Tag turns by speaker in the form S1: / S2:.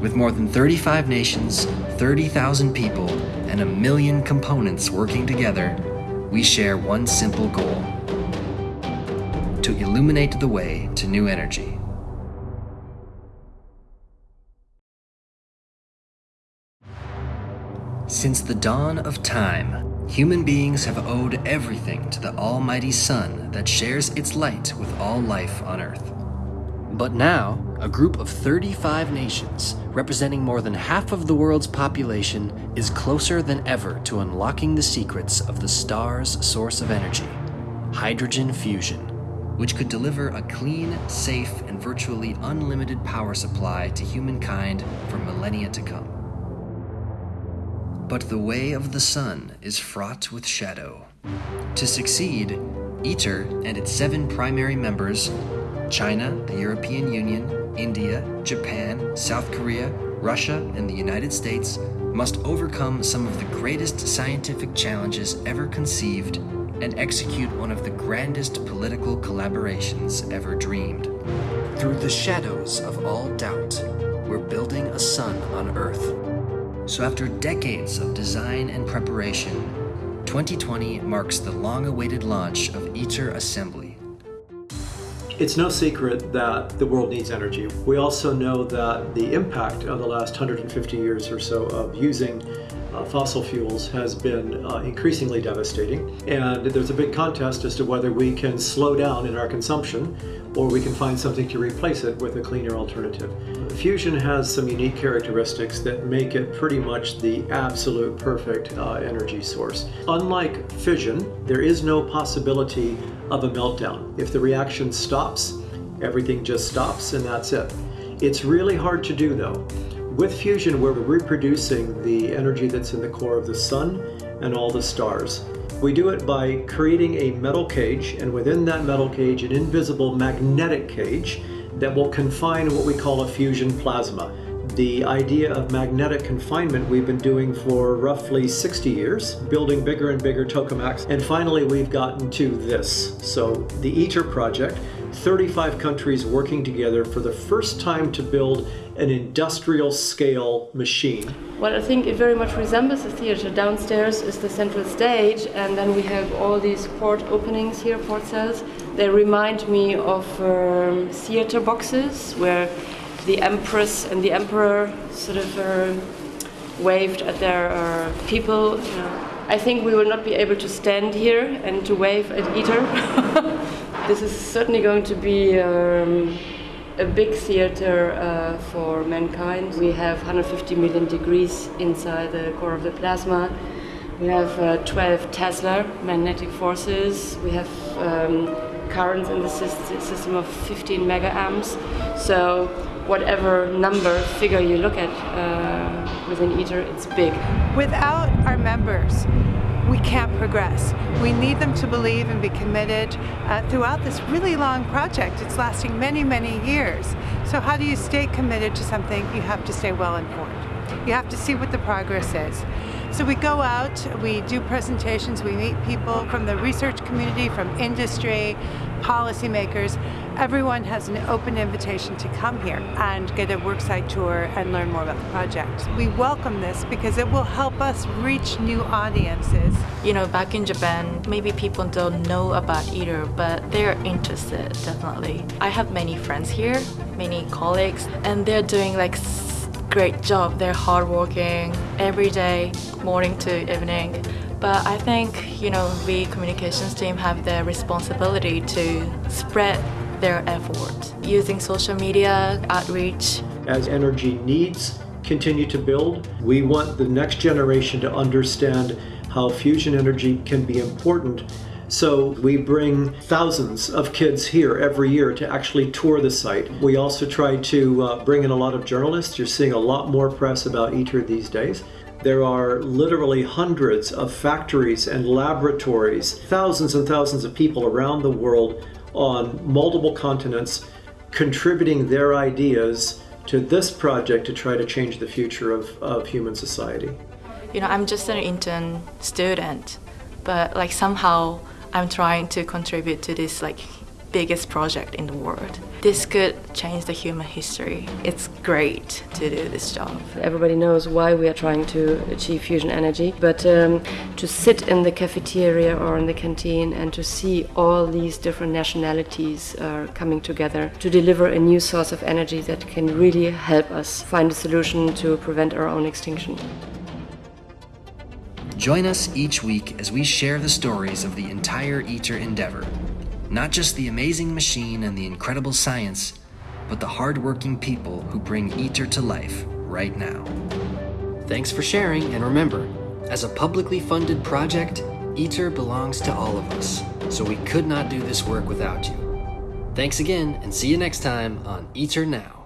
S1: With more than 35 nations, 30,000 people, and a million components working together, we share one simple goal to illuminate the way to new energy. Since the dawn of time, human beings have owed everything to the almighty sun that shares its light with all life on Earth. But now, a group of 35 nations, representing more than half of the world's population, is closer than ever to unlocking the secrets of the star's source of energy hydrogen fusion, which could deliver a clean, safe, and virtually unlimited power supply to humankind for millennia to come. But the way of the sun is fraught with shadow. To succeed, ITER and its seven primary members China, the European Union, India, Japan, South Korea, Russia, and the United States must overcome some of the greatest scientific challenges ever conceived and execute one of the grandest political collaborations ever dreamed. Through the shadows of all doubt, we're building a sun on Earth. So after decades of design and preparation, 2020 marks the long-awaited launch of ITER Assembly,
S2: it's no secret that the world needs energy. We also know that the impact of the last 150 years or so of using uh, fossil fuels has been uh, increasingly devastating. And there's a big contest as to whether we can slow down in our consumption or we can find something to replace it with a cleaner alternative. Fusion has some unique characteristics that make it pretty much the absolute perfect uh, energy source. Unlike fission, there is no possibility of a meltdown. If the reaction stops, everything just stops and that's it. It's really hard to do though. With fusion, we're reproducing the energy that's in the core of the sun and all the stars. We do it by creating a metal cage, and within that metal cage, an invisible magnetic cage that will confine what we call a fusion plasma. The idea of magnetic confinement we've been doing for roughly 60 years, building bigger and bigger tokamaks, and finally we've gotten to this. So the ITER project, 35 countries working together for the first time to build an industrial scale machine.
S3: Well, I think it very much resembles a theater. Downstairs is the central stage, and then we have all these port openings here, port cells. They remind me of um, theater boxes where the empress and the emperor sort of uh, waved at their uh, people. I think we will not be able to stand here and to wave at ITER. this is certainly going to be um, a big theater uh, for mankind. We have 150 million degrees inside the core of the plasma. We have uh, 12 Tesla magnetic forces. We have um, currents in the system of 15 megaamps. So whatever number figure you look at uh, within ITER, it's big.
S4: Without our members, we can't progress. We need them to believe and be committed uh, throughout this really long project. It's lasting many, many years. So how do you stay committed to something? You have to stay well informed. You have to see what the progress is. So we go out, we do presentations, we meet people from the research community, from industry, policymakers. Everyone has an open invitation to come here and get a worksite tour and learn more about the project. We welcome this because it will help us reach new audiences.
S5: You know, back in Japan, maybe people don't know about ITER, but they're interested, definitely. I have many friends here, many colleagues, and they're doing like great job. They're hardworking every day, morning to evening. But I think, you know, we communications team have the responsibility to spread their effort using social media, outreach.
S2: As energy needs continue to build, we want the next generation to understand how fusion energy can be important so we bring thousands of kids here every year to actually tour the site. We also try to uh, bring in a lot of journalists. You're seeing a lot more press about ITER these days. There are literally hundreds of factories and laboratories, thousands and thousands of people around the world on multiple continents contributing their ideas to this project to try to change the future of, of human society.
S5: You know, I'm just an intern student, but like somehow I'm trying to contribute to this like biggest project in the world. This could change the human history. It's great to do this job.
S3: Everybody knows why we are trying to achieve fusion energy, but um, to sit in the cafeteria or in the canteen and to see all these different nationalities uh, coming together to deliver a new source of energy that can really help us find a solution to prevent our own extinction.
S1: Join us each week as we share the stories of the entire ITER endeavor. Not just the amazing machine and the incredible science, but the hardworking people who bring ITER to life right now. Thanks for sharing, and remember, as a publicly funded project, ITER belongs to all of us, so we could not do this work without you. Thanks again, and see you next time on ITER Now.